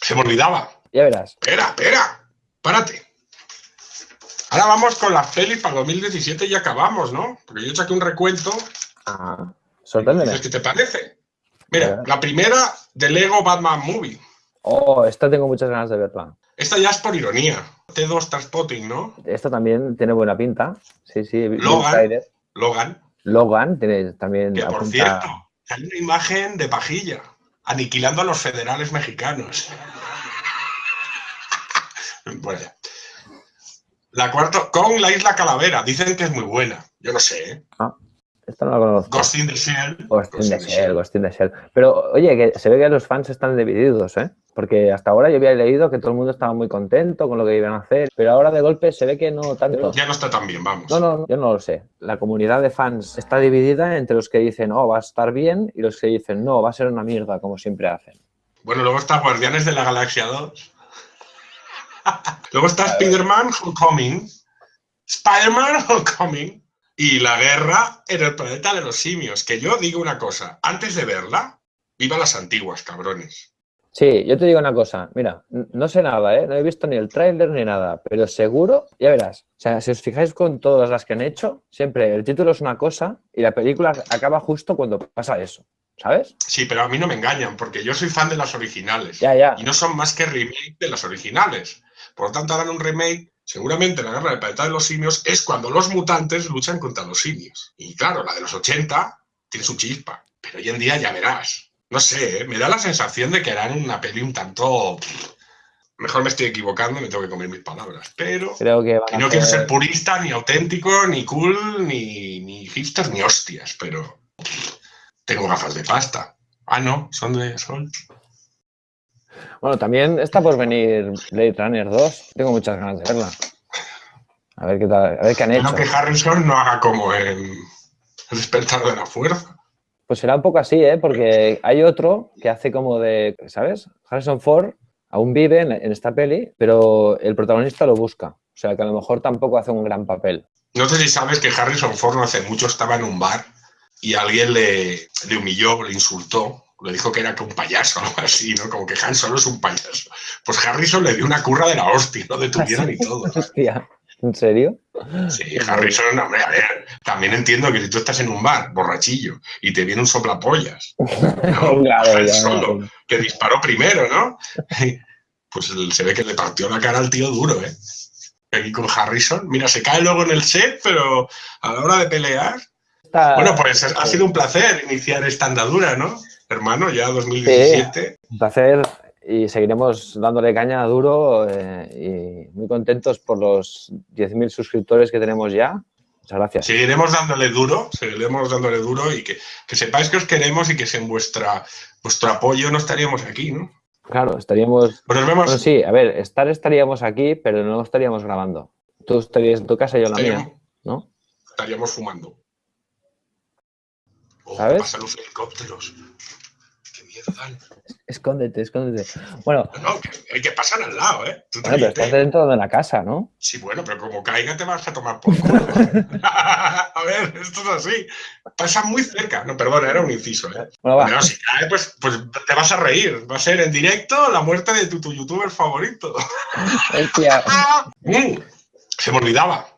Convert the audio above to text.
Se me olvidaba. Ya verás. Espera, espera. Párate. Ahora vamos con las pelis para 2017 y acabamos, ¿no? Porque yo saqué un recuento. Ah, sorpréndeme. ¿Qué te parece? Mira, la primera de Lego Batman Movie. Oh, esta tengo muchas ganas de verla. Esta ya es por ironía. T2 Transpotting, ¿no? Esta también tiene buena pinta. Sí, sí. Logan. Logan. Logan tiene también. Que por cierto, hay una imagen de pajilla aniquilando a los federales mexicanos. bueno. La cuarta, con la Isla Calavera. Dicen que es muy buena. Yo no sé. ¿eh? Ah, esta no la conozco. Ghost in the Shell. Ghost, in the Shell, Ghost in the Shell. Pero, oye, que se ve que los fans están divididos, ¿eh? Porque hasta ahora yo había leído que todo el mundo estaba muy contento con lo que iban a hacer, pero ahora de golpe se ve que no tanto. Ya no está tan bien, vamos. No, no, yo no lo sé. La comunidad de fans está dividida entre los que dicen, oh, va a estar bien, y los que dicen, no, va a ser una mierda, como siempre hacen. Bueno, luego está Guardianes de la Galaxia 2. luego está Spider-Man Homecoming. Spider-Man Homecoming. Y la guerra en el planeta de los simios. Que yo digo una cosa, antes de verla, viva las antiguas, cabrones. Sí, yo te digo una cosa, mira, no sé nada, ¿eh? no he visto ni el tráiler ni nada, pero seguro, ya verás, o sea, si os fijáis con todas las que han hecho, siempre el título es una cosa y la película acaba justo cuando pasa eso, ¿sabes? Sí, pero a mí no me engañan, porque yo soy fan de las originales. Ya, ya. Y no son más que remake de las originales. Por lo tanto, harán un remake, seguramente la guerra del planeta de los simios es cuando los mutantes luchan contra los simios. Y claro, la de los 80 tiene su chispa, pero hoy en día ya verás. No sé, ¿eh? me da la sensación de que harán una peli un tanto... Mejor me estoy equivocando, me tengo que comer mis palabras. Pero Creo que no quiero ser purista, ni auténtico, ni cool, ni, ni hipster, ni hostias, pero tengo gafas de pasta. Ah, no, son de sol. Bueno, también está por venir Blade Runner 2. Tengo muchas ganas de verla. A ver qué tal, a ver qué han hecho. Que Harrison no haga como en El despertar de la fuerza. Pues será un poco así, ¿eh? Porque hay otro que hace como de, ¿sabes? Harrison Ford aún vive en, esta peli, pero el protagonista lo busca. O sea, que a lo mejor tampoco hace un gran papel. No sé si sabes que Harrison Ford no hace mucho estaba en un bar y alguien le, le humilló, le insultó, le dijo que era que un payaso o algo así, ¿no? Como que Han Solo es un payaso. Pues Harrison le dio una curra de la hostia, no detuvieron ni todo. Hostia. ¿En serio? Sí, Harrison, hombre, a ver, también entiendo que si tú estás en un bar, borrachillo, y te viene un soplapollas, ¿no? claro, solo, que disparó primero, ¿no? Pues se ve que le partió la cara al tío duro, ¿eh? Aquí con Harrison, mira, se cae luego en el set, pero a la hora de pelear... Bueno, pues ha sido un placer iniciar esta andadura, ¿no? Hermano, ya 2017. un placer y seguiremos dándole caña duro eh, y muy contentos por los 10.000 suscriptores que tenemos ya. Muchas gracias. Seguiremos dándole duro, seguiremos dándole duro y que, que sepáis que os queremos y que sin vuestra, vuestro apoyo no estaríamos aquí, ¿no? Claro, estaríamos... Pues nos vemos. Bueno, sí, a ver, estar estaríamos aquí, pero no estaríamos grabando. Tú estarías en tu casa y yo en la mía, ¿no? Estaríamos fumando. Oh, ¿Sabes? Pasan los helicópteros. Miedo dan. Escóndete, escóndete. Bueno. No, hay que pasar al lado, ¿eh? Tú bueno, pero estás dentro de la casa, ¿no? Sí, bueno, pero como caiga te vas a tomar por culo. a ver, esto es así. Pasa muy cerca. No, perdón, era un inciso, ¿eh? Bueno, va. Pero si cae, pues, pues te vas a reír. Va a ser en directo la muerte de tu, tu youtuber favorito. Mm, se me olvidaba.